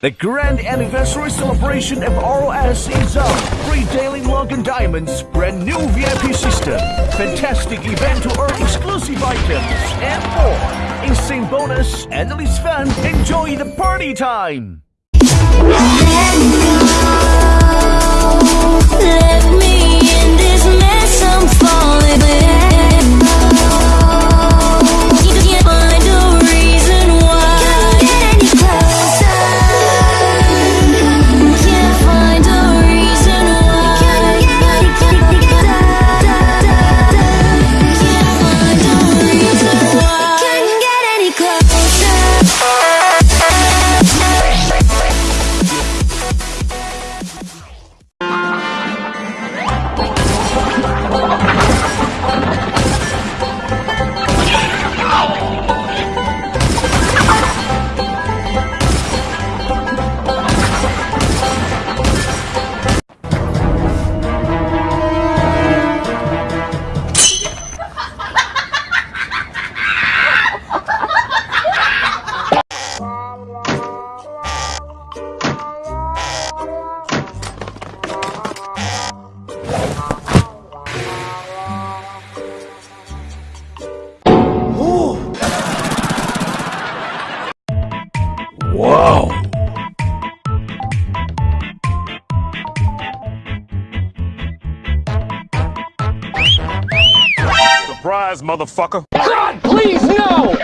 The grand anniversary celebration of ROS is on. Free daily login diamonds, brand new VIP system, fantastic event to earn exclusive items, and more. Insane bonus, endless fun, enjoy the party time! Surprise, motherfucker. God, please, no!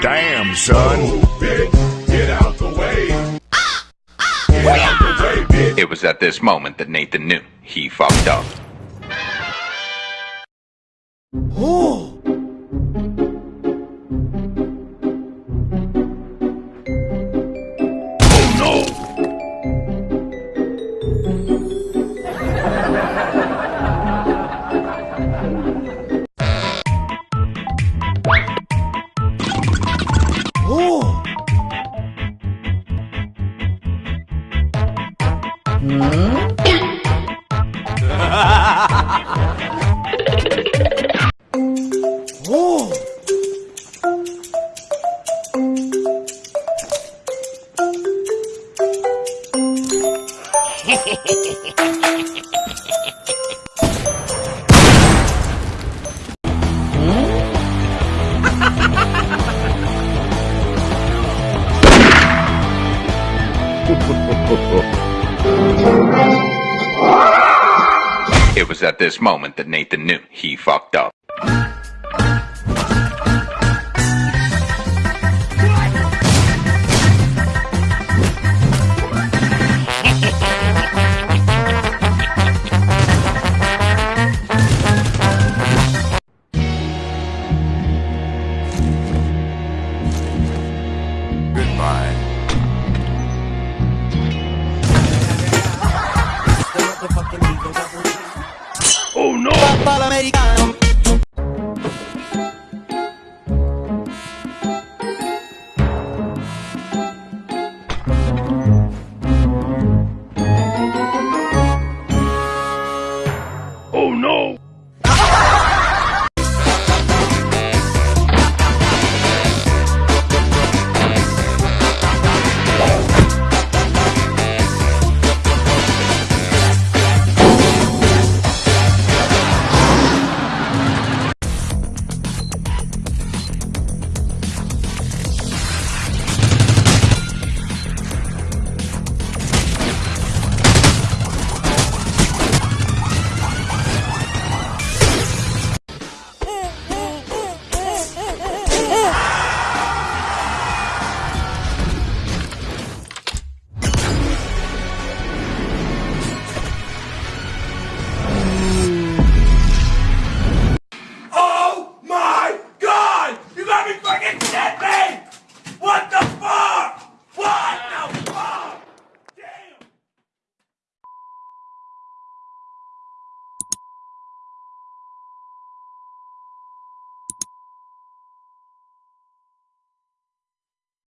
Damn, son. Get out the way. Get out the way, bitch. It was at this moment that Nathan knew he fucked up. It was at this moment that Nathan knew he fucked up. No! Papa l'americano